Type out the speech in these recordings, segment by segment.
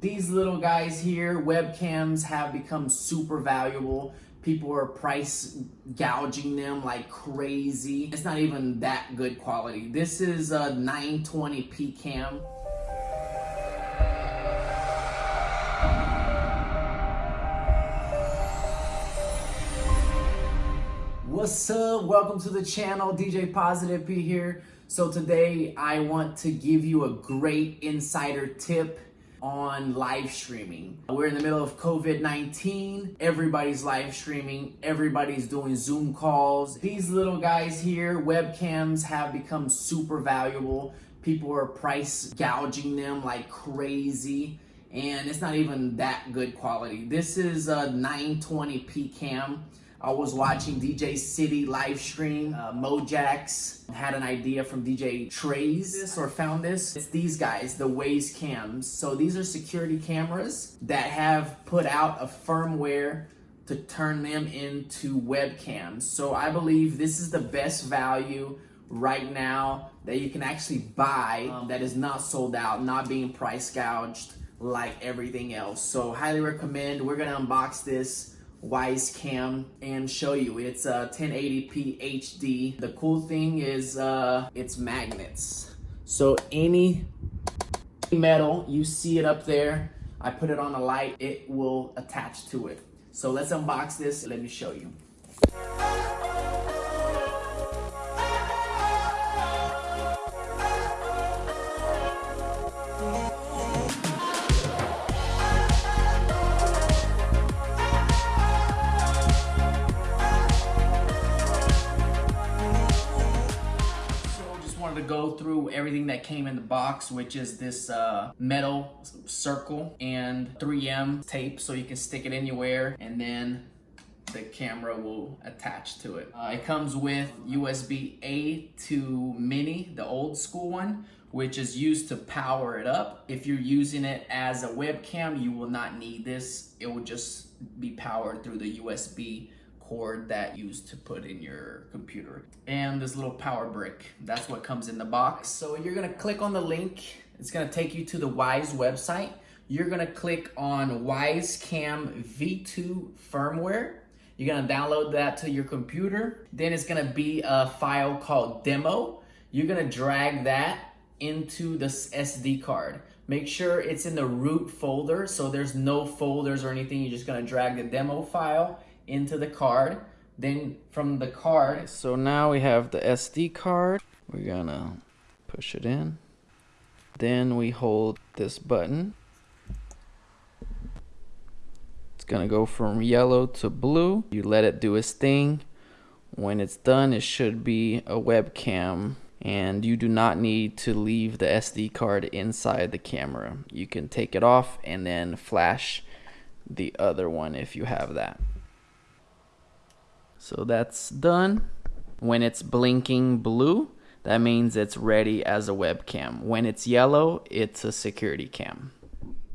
These little guys here, webcams have become super valuable. People are price gouging them like crazy. It's not even that good quality. This is a 920p cam. What's up? Welcome to the channel. DJ Positive P here. So today I want to give you a great insider tip on live streaming. We're in the middle of COVID-19. Everybody's live streaming. Everybody's doing Zoom calls. These little guys here, webcams have become super valuable. People are price gouging them like crazy and it's not even that good quality. This is a 920p cam. I was watching DJ City live stream. Uh, Mojax had an idea from DJ Trayze this or found this. It's these guys, the Wyze cams. So these are security cameras that have put out a firmware to turn them into webcams. So I believe this is the best value right now that you can actually buy um, that is not sold out, not being price gouged like everything else. So highly recommend. We're gonna unbox this Wyze Cam and show you. It's a 1080p HD. The cool thing is uh, it's magnets. So any metal, you see it up there, I put it on a light, it will attach to it. So let's unbox this, let me show you. Wanted to go through everything that came in the box, which is this uh, metal circle and 3M tape so you can stick it anywhere and then the camera will attach to it. Uh, it comes with USB-A to mini, the old school one, which is used to power it up. If you're using it as a webcam, you will not need this. It will just be powered through the USB cord that you use to put in your computer. And this little power brick, that's what comes in the box. So you're gonna click on the link. It's gonna take you to the Wyze website. You're gonna click on Wyze Cam V2 firmware. You're gonna download that to your computer. Then it's gonna be a file called demo. You're gonna drag that into the SD card. Make sure it's in the root folder so there's no folders or anything. You're just gonna drag the demo file into the card. Then from the card. So now we have the SD card. We're gonna push it in. Then we hold this button. It's gonna go from yellow to blue. You let it do its thing. When it's done, it should be a webcam and you do not need to leave the SD card inside the camera. You can take it off and then flash the other one if you have that. So that's done. When it's blinking blue, that means it's ready as a webcam. When it's yellow, it's a security cam.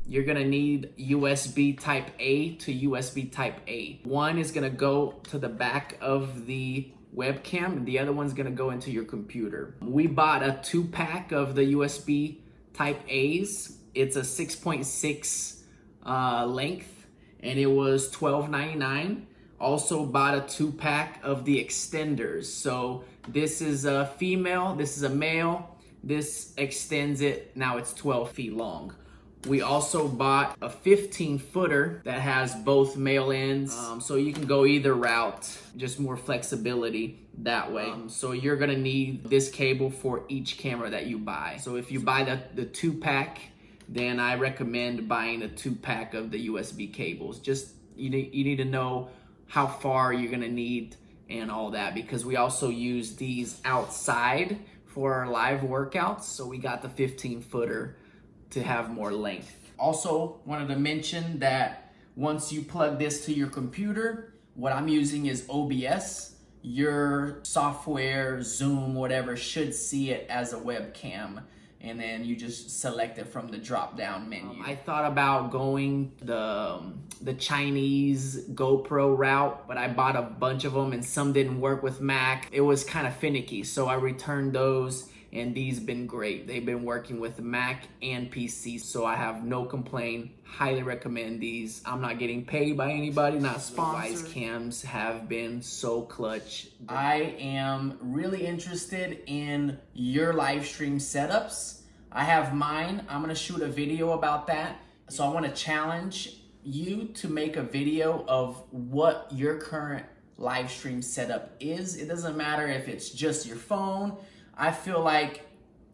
You're gonna need USB type A to USB type A. One is gonna go to the back of the webcam and the other one's gonna go into your computer. We bought a two pack of the USB type A's. It's a 6.6 uh, length and it was $12.99 also bought a two pack of the extenders. So this is a female, this is a male. This extends it, now it's 12 feet long. We also bought a 15 footer that has both male ends. Um, so you can go either route, just more flexibility that way. Um, so you're gonna need this cable for each camera that you buy. So if you buy the, the two pack, then I recommend buying a two pack of the USB cables. Just, you need, you need to know how far you're gonna need and all that because we also use these outside for our live workouts. So we got the 15 footer to have more length. Also wanted to mention that once you plug this to your computer, what I'm using is OBS. Your software, Zoom, whatever, should see it as a webcam and then you just select it from the drop down menu. Um, I thought about going the um, the Chinese GoPro route, but I bought a bunch of them and some didn't work with Mac. It was kind of finicky, so I returned those and these been great. They've been working with Mac and PC, so I have no complaint. Highly recommend these. I'm not getting paid by anybody, not sponsored. Wyze cams have been so clutch. I am really interested in your live stream setups. I have mine. I'm gonna shoot a video about that. So I wanna challenge you to make a video of what your current live stream setup is. It doesn't matter if it's just your phone. I feel like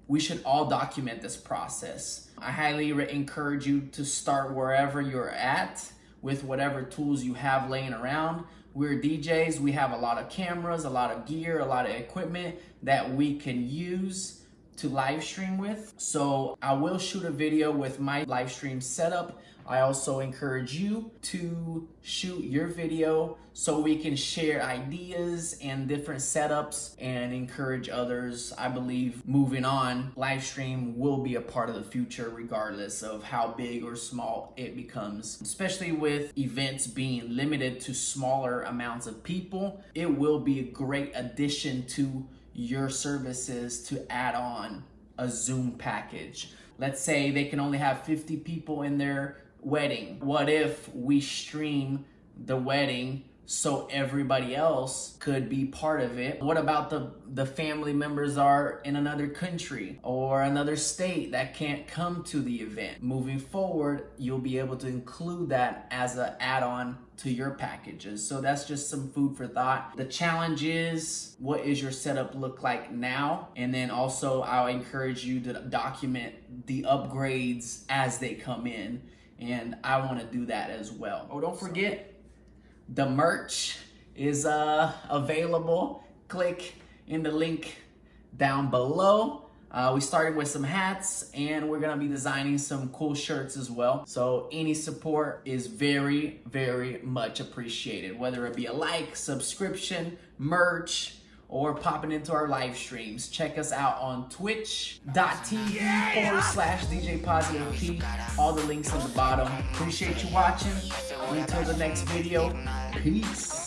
we should all document this process. I highly encourage you to start wherever you're at with whatever tools you have laying around. We're DJs, we have a lot of cameras, a lot of gear, a lot of equipment that we can use to live stream with. So I will shoot a video with my live stream setup. I also encourage you to shoot your video so we can share ideas and different setups and encourage others. I believe moving on, live stream will be a part of the future regardless of how big or small it becomes. Especially with events being limited to smaller amounts of people, it will be a great addition to your services to add on a Zoom package. Let's say they can only have 50 people in their wedding. What if we stream the wedding so everybody else could be part of it. What about the the family members are in another country or another state that can't come to the event? Moving forward, you'll be able to include that as an add-on to your packages. So that's just some food for thought. The challenge is what is your setup look like now? And then also I'll encourage you to document the upgrades as they come in. And I want to do that as well. Oh, don't forget the merch is uh, available. Click in the link down below. Uh, we started with some hats and we're gonna be designing some cool shirts as well. So any support is very, very much appreciated. Whether it be a like, subscription, merch, or popping into our live streams. Check us out on twitch.tv forward slash DJ Positive. All the links in the bottom. Appreciate you watching. Until the next video, peace.